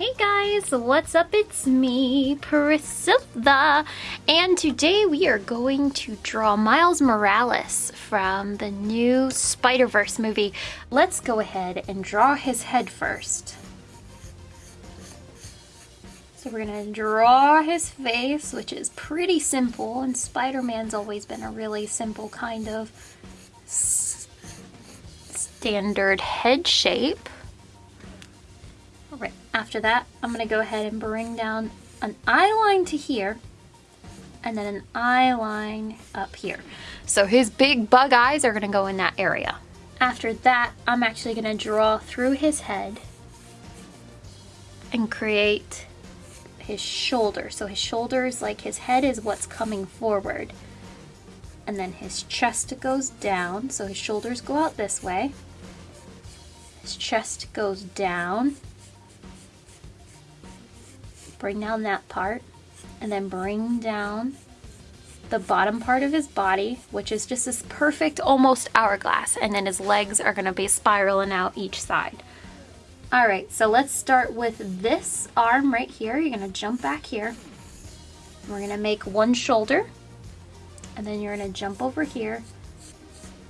Hey guys, what's up? It's me, Priscilla, and today we are going to draw Miles Morales from the new Spider-Verse movie. Let's go ahead and draw his head first. So we're gonna draw his face, which is pretty simple, and Spider-Man's always been a really simple kind of standard head shape. Right, after that, I'm gonna go ahead and bring down an eye line to here, and then an eye line up here. So his big bug eyes are gonna go in that area. After that, I'm actually gonna draw through his head and create his shoulder. So his shoulders, like his head is what's coming forward. And then his chest goes down, so his shoulders go out this way. His chest goes down. Bring down that part. And then bring down the bottom part of his body, which is just this perfect almost hourglass. And then his legs are gonna be spiraling out each side. All right, so let's start with this arm right here. You're gonna jump back here. We're gonna make one shoulder, and then you're gonna jump over here,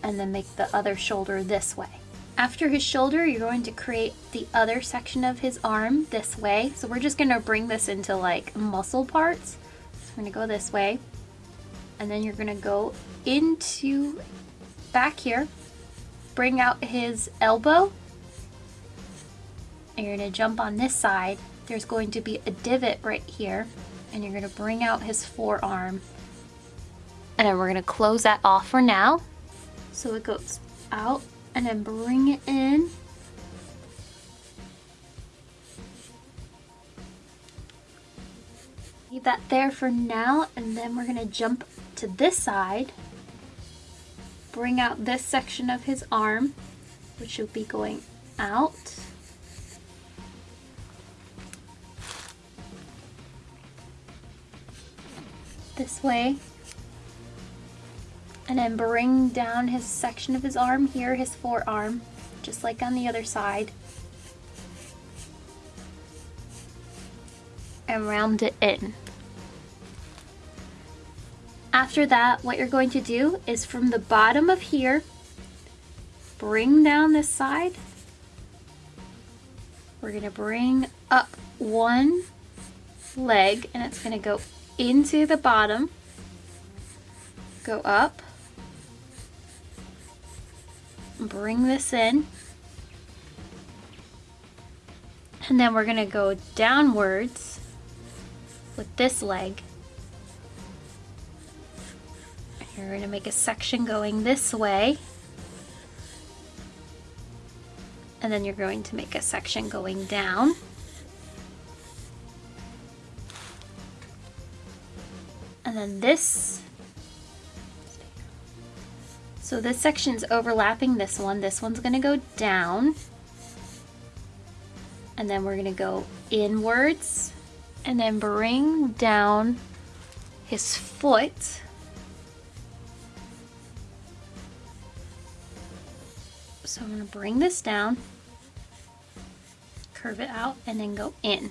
and then make the other shoulder this way. After his shoulder, you're going to create the other section of his arm this way. So we're just gonna bring this into like muscle parts. So we're gonna go this way, and then you're gonna go into back here, bring out his elbow, and you're going to jump on this side, there's going to be a divot right here, and you're going to bring out his forearm. And then we're going to close that off for now. So it goes out and then bring it in. Leave that there for now, and then we're to jump to this side. Bring out this section of his arm, which will be going out. this way and then bring down his section of his arm here, his forearm, just like on the other side. And round it in. After that, what you're going to do is from the bottom of here, bring down this side. We're gonna bring up one leg and it's gonna go into the bottom, go up, bring this in, and then we're going to go downwards with this leg. And You're going to make a section going this way. And then you're going to make a section going down. And then this, so this section's overlapping this one. This one's gonna go down. And then we're gonna go inwards and then bring down his foot. So I'm gonna bring this down, curve it out, and then go in.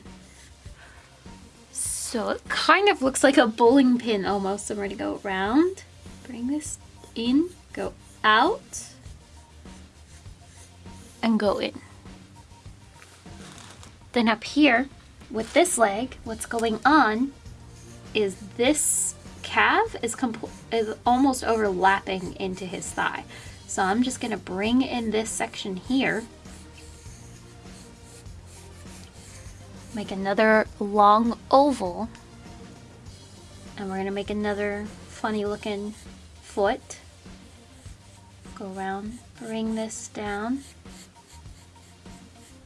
So it kind of looks like a bowling pin almost. So I'm to go around, bring this in, out, and go in. Then up here, with this leg, what's going on is this calf is, is almost overlapping into his thigh. So I'm just to bring in this section here make another long oval and we're to make another funny looking foot go around bring this down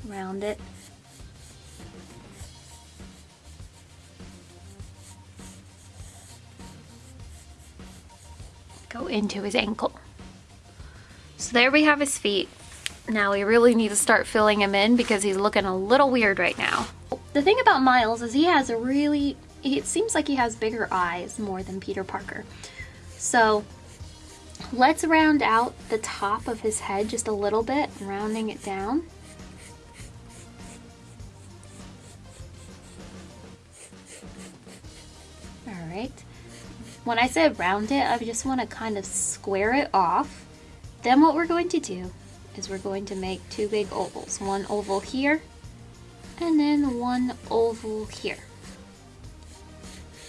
round it. Go into his ankle. So there we have his feet. Now we really need to start filling him in because he's looking a little weird right now. The thing about Miles is he has a really, it seems like he has bigger eyes more than Peter Parker. So Let's round out the top of his head just a little bit, rounding it down. All right. When I say round it, I just want to kind of square it off. Then what we're going to do is we're going to make two big ovals. One oval here, and then one oval here.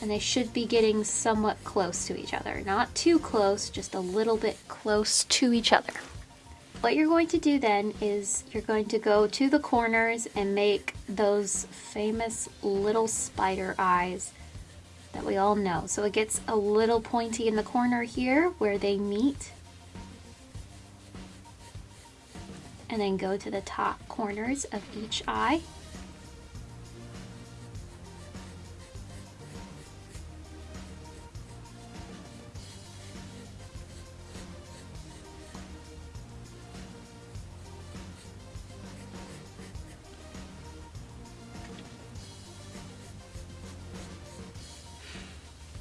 And they should be getting somewhat close to each other. Not too close, just a little bit close to each other. What you're going to do then is you're going to go to the corners and make those famous little spider eyes that we all know. So it gets a little pointy in the corner here where they meet. And then go to the top corners of each eye.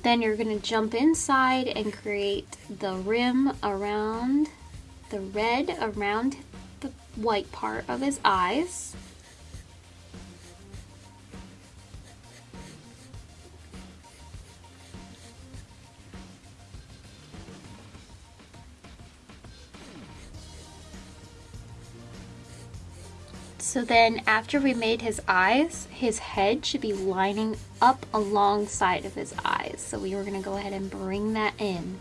Then you're to jump inside and create the rim around the red around the white part of his eyes. So then after we made his eyes, his head should be lining up alongside of his eyes. So we were gonna go ahead and bring that in.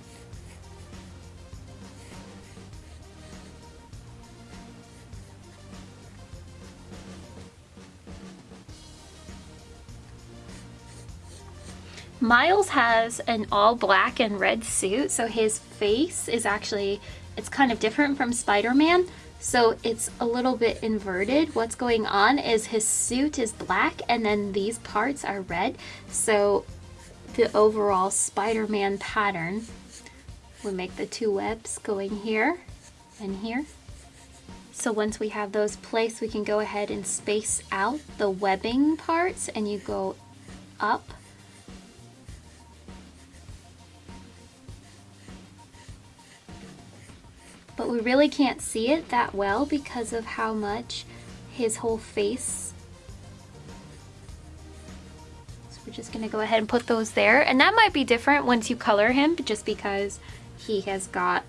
Miles has an all black and red suit, so his face is actually, it's kind of different from Spider-Man. So it's a little bit inverted. What's going on is his suit is black and then these parts are red. So the overall Spider-Man pattern we make the two webs going here and here. So once we have those placed, we can go ahead and space out the webbing parts and you go up but we really can't see it that well because of how much his whole face. So we're just gonna go ahead and put those there. And that might be different once you color him just because he has got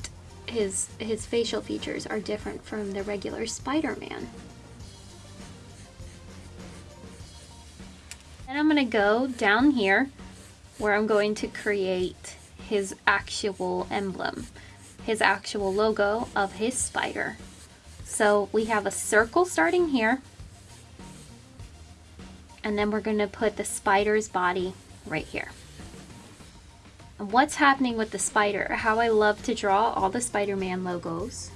his his facial features are different from the regular Spider-Man. And I'm gonna go down here where I'm going to create his actual emblem his actual logo of his spider. So we have a circle starting here. And then we're going to put the spider's body right here. And what's happening with the spider, how I love to draw all the Spider-Man logos.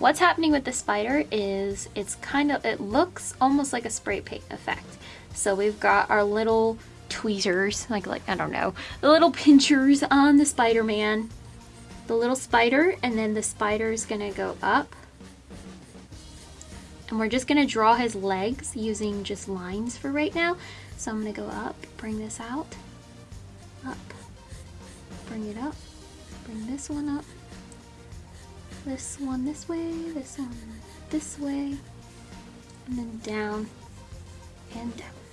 What's happening with the spider is it's kind of, it looks almost like a spray paint effect. So we've got our little tweezers, like, like I don't know, the little pinchers on the Spider-Man the little spider and then the spider is gonna go up. And we're just gonna draw his legs using just lines for right now. So I'm gonna go up bring this out up bring it up bring this one up this one this way this one this way and then down and down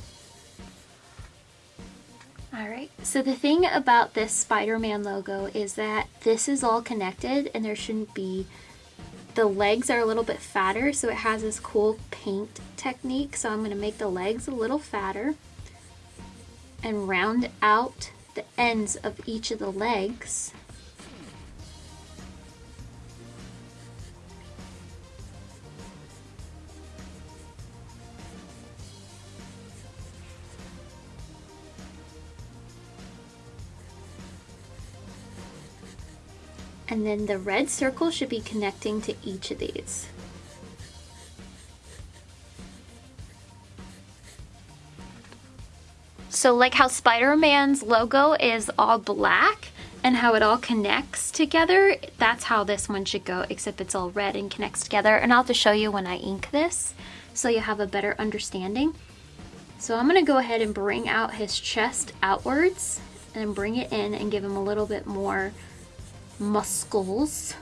Alright, so the thing about this Spider-Man logo is that this is all connected and there shouldn't be... The legs are a little bit fatter, so it has this cool paint technique. So I'm going to make the legs a little fatter and round out the ends of each of the legs And then the red circle should be connecting to each of these. So like how Spider-Man's logo is all black and how it all connects together, that's how this one should go, except it's all red and connects together. And I'll have to show you when I ink this so you have a better understanding. So I'm gonna go ahead and bring out his chest outwards and bring it in and give him a little bit more muscles.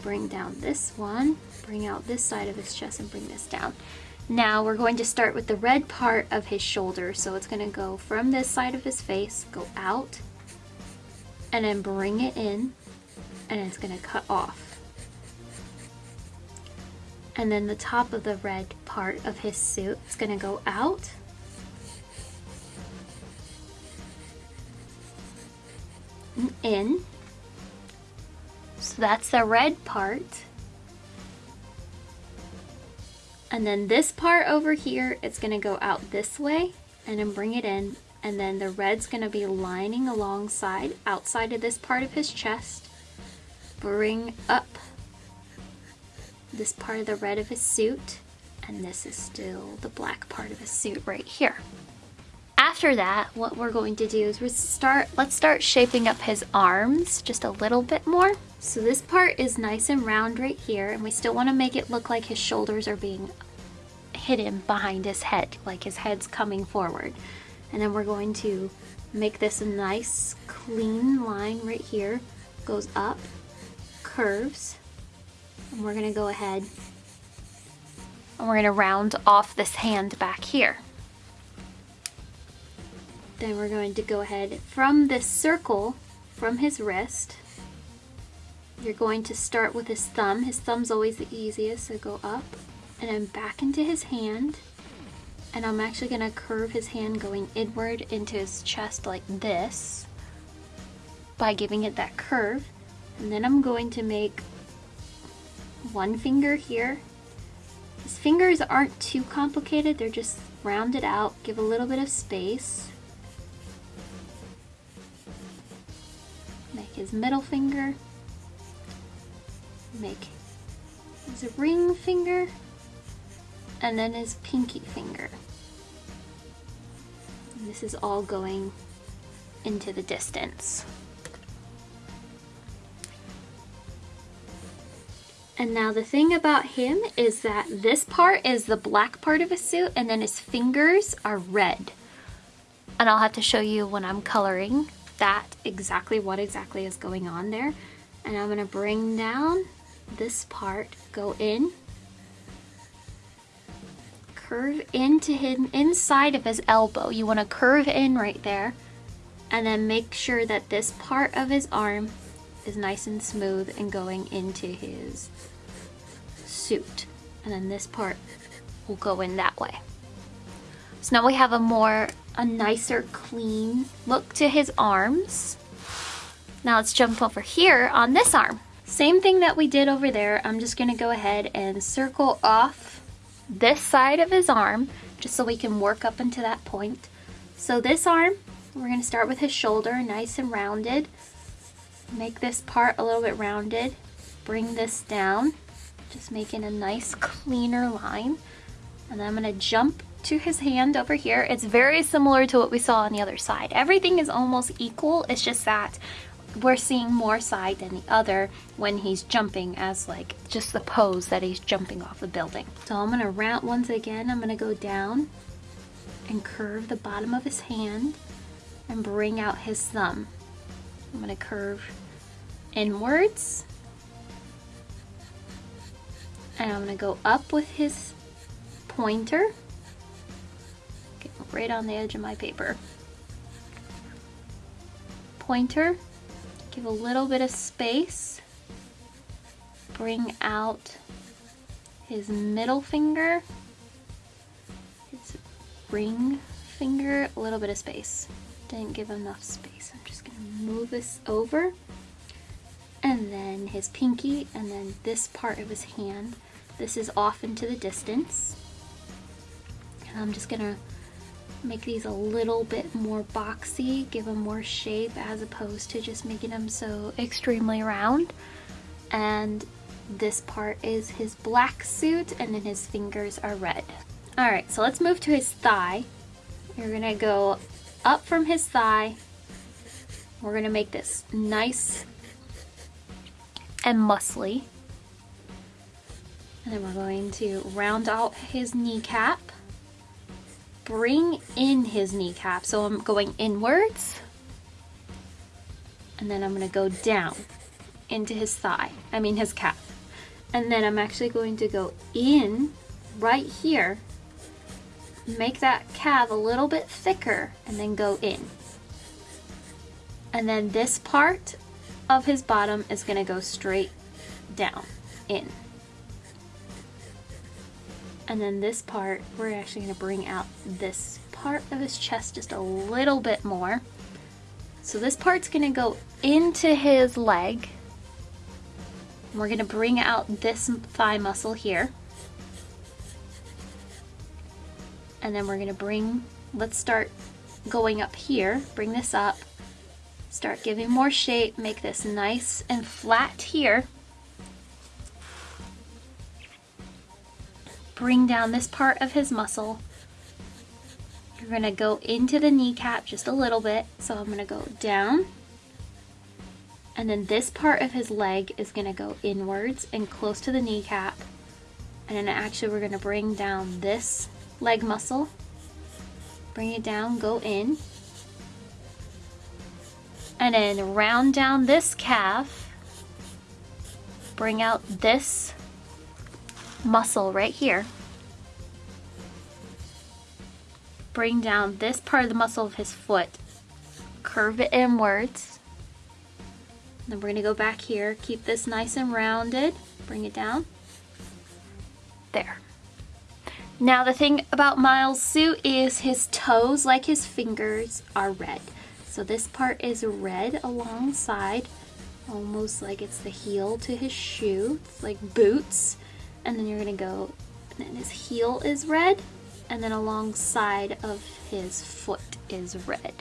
Bring down this one, bring out this side of his chest and bring this down. Now we're going to start with the red part of his shoulder. So it's gonna go from this side of his face, go out, and then bring it in, and it's gonna cut off. And then the top of the red part of his suit is gonna go out, in. So that's the red part. And then this part over here, it's gonna go out this way and then bring it in. And then the red's gonna be lining alongside, outside of this part of his chest. Bring up this part of the red of his suit. And this is still the black part of his suit right here. After that, what we're going to do is we start, let's start shaping up his arms just a little bit more. So this part is nice and round right here, and we still want to make it look like his shoulders are being hidden behind his head, like his head's coming forward. And then we're going to make this a nice clean line right here, goes up, curves, and we're gonna go ahead and we're gonna round off this hand back here. Then we're going to go ahead from this circle from his wrist you're going to start with his thumb. His thumb's always the easiest, so go up and then back into his hand. And I'm actually gonna curve his hand going inward into his chest like this by giving it that curve. And then I'm going to make one finger here. His fingers aren't too complicated, they're just rounded out, give a little bit of space. His middle finger make his ring finger and then his pinky finger. And this is all going into the distance. And now the thing about him is that this part is the black part of his suit and then his fingers are red. And I'll have to show you when I'm coloring that exactly what exactly is going on there. And I'm gonna bring down this part, go in, curve into him inside of his elbow. You want to curve in right there and then make sure that this part of his arm is nice and smooth and going into his suit. And then this part will go in that way. So now we have a more, a nicer, clean look to his arms. Now let's jump over here on this arm. Same thing that we did over there, I'm just gonna go ahead and circle off this side of his arm, just so we can work up into that point. So this arm, we're gonna start with his shoulder, nice and rounded. Make this part a little bit rounded. Bring this down, just making a nice cleaner line. And then I'm gonna jump to his hand over here. It's very similar to what we saw on the other side. Everything is almost equal. It's just that we're seeing more side than the other when he's jumping as like just the pose that he's jumping off the building. So I'm gonna round once again, I'm gonna go down and curve the bottom of his hand and bring out his thumb. I'm gonna curve inwards and I'm gonna go up with his pointer, right on the edge of my paper. Pointer Give a little bit of space. Bring out his middle finger, his ring finger, a little bit of space. Didn't give enough space. I'm just gonna move this over. And then his pinky, and then this part of his hand. This is off into the distance. And I'm just gonna make these a little bit more boxy, give them more shape as opposed to just making them so extremely round. And this part is his black suit and then his fingers are red. All right, so let's move to his thigh. You're gonna go up from his thigh. We're gonna make this nice and muscly. And then we're going to round out his kneecap bring in his kneecap. So I'm going inwards and then I'm gonna go down into his thigh, I mean his calf. And then I'm actually going to go in right here make that calf a little bit thicker and then go in. And then this part of his bottom is gonna go straight down, in. And then this part, we're actually gonna bring out this part of his chest just a little bit more. So this part's gonna go into his leg. We're gonna bring out this thigh muscle here. And then we're gonna bring, let's start going up here, bring this up, start giving more shape, make this nice and flat here. Bring down this part of his muscle. You're gonna go into the kneecap just a little bit. So I'm gonna go down. And then this part of his leg is gonna go inwards and close to the kneecap. And then actually we're gonna bring down this leg muscle. Bring it down, go in. And then round down this calf. Bring out this muscle right here. Bring down this part of the muscle of his foot. Curve it inwards. Then we're gonna go back here, keep this nice and rounded. Bring it down. There. Now the thing about Miles' suit is his toes, like his fingers, are red. So this part is red alongside, almost like it's the heel to his shoe. It's like boots and then you're gonna go, and then his heel is red, and then alongside of his foot is red.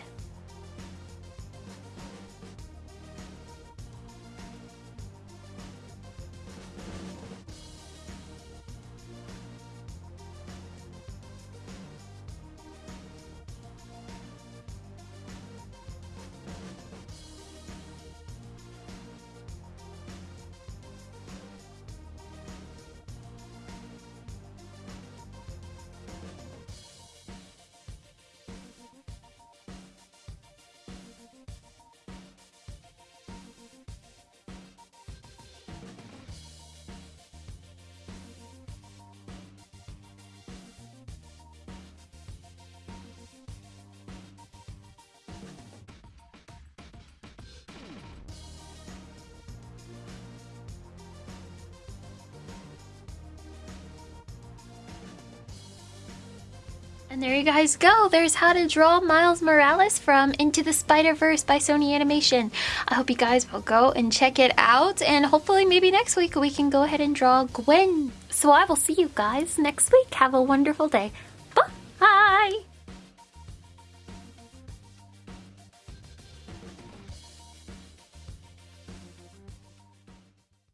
And there you guys go. There's how to draw Miles Morales from Into the Spider-Verse by Sony Animation. I hope you guys will go and check it out. And hopefully maybe next week we can go ahead and draw Gwen. So I will see you guys next week. Have a wonderful day.